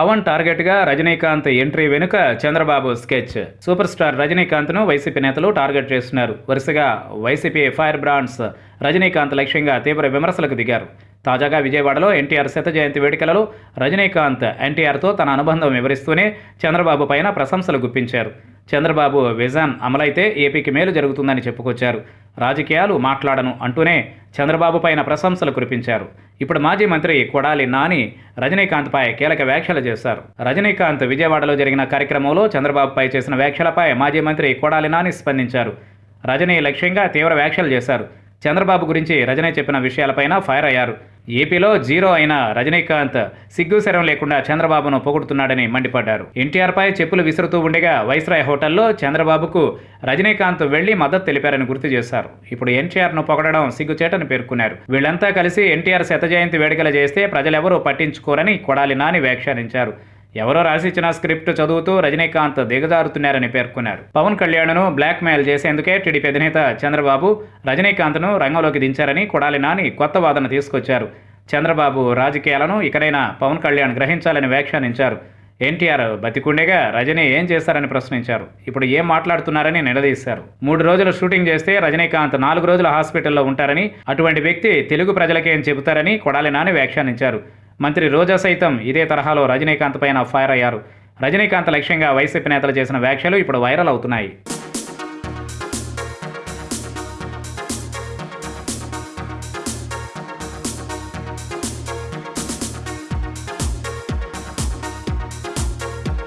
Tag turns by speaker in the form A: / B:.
A: పవన్ టార్గెట్గా రజనీకాంత్ ఎంట్రీ వెనుక Chandrababu sketch. Super star రజనీకాంత్ను వైసీపీ నేతలు టార్గెట్ చేస్తున్నారు. వరుసగా వైసీపీ ఫైర్ బ్రాండ్స్ రజనీకాంత్ లక్ష్యంగా తీవ్ర విమర్శలకు దిగారు. తాజాగా విజయవాడలో ఎన్టీఆర్ శత జయంతి వేడుకలలో రజనీకాంత్ ఎన్టీఆర్తో తన అనుబంధం వివరిస్తూనే చంద్రబాబు పైన ప్రశంసలు గుప్పించారు. చంద్రబాబు విజన్ అమలైతే ఏపీకి మేలు జరుగుతుందని చెప్పుకొచ్చారు. రాజకీయాలు మాట్లాడను అంటూనే చంద్రబాబు పైన ప్రశంసలు కురిపించారు. ఇప్పుడు మాజీ మంత్రి కొడాలి నాని రజనీకాంత్పై కీలక వ్యాఖ్యలు చేశారు. రజనీకాంత్ విజయవాడలో జరిగిన కార్యక్రమంలో చంద్రబాబుపై చేసిన వ్యాఖ్యలపై మాజీ మంత్రి కొడాలి నాని స్పందించారు. రజనీ లక్ష్యంగా తీవ్ర వ్యాఖ్యలు చేశారు. చంద్రబాబు గురించి రజనీ చెప్పిన విషయాలపైన ఫైర్ అయ్యారు. ఏపీలో జీరో అయిన రజనీకాంత్ సిగ్గుశరం లేకుండా చంద్రబాబును పొగుడుతున్నాడని మండిపడ్డారు. ఎన్టీఆర్పై చెప్పులు విసురుతూ ఉండగా వైస్రాయ్ హోటల్లో చంద్రబాబుకు రజనీకాంత్ వెళ్ళి మద్దతు తెలిపారని గుర్తు చేశారు. ఇప్పుడు ఎన్టీఆర్ను పొగడడం సిగ్గుచేటని పేర్కొన్నారు. వీళ్ళంతా కలిసి ఎన్టీఆర్ శత జయంతి వేడుకలు చేస్తే ప్రజలెవరూ పట్టించుకోరని కొడాలి నాని వ్యాఖ్యానించారు. ఎవరో రాసిచ్చిన స్క్రిప్ట్ చదువుతూ రజనీకాంత్ దిగజారుతున్నారని పేర్కొన్నారు. పవన్ కళ్యాణ్ను బ్లాక్మెయిల్ చేసేందుకే టీడీపీ అధినేత చంద్రబాబు రజనీకాంత్ను రంగంలోకి దించారని కొడాలి నాని కొత్త వాదన తీసుకొచ్చారు. చంద్రబాబు రాజకీయాలను ఇకనైనా పవన్ కళ్యాణ్ గ్రహించాలని వ్యాఖ్యానించారు. ఎన్టీఆర్ బతికుండేగా రజనీ ఏం చేశారని ప్రశ్నించారు. ఇప్పుడు ఏం మాట్లాడుతున్నారని నిలదీశారు. మూడు రోజులు షూటింగ్ చేస్తే రజనీకాంత్ నాలుగు రోజులు హాస్పిటల్లో ఉంటారని అటువంటి వ్యక్తి తెలుగు ప్రజలకేం చెబుతారని కొడాలి నాని వ్యాఖ్యానించారు. మంత్రి రోజా సైతం ఇదే తరహాలో రజనీకాంత్ పైన ఫైర్ అయ్యారు. రజనీకాంత్ లక్ష్యంగా వైసీపీ నేతలు చేసిన వ్యాఖ్యలు ఇప్పుడు వైరల్ అవుతున్నాయి.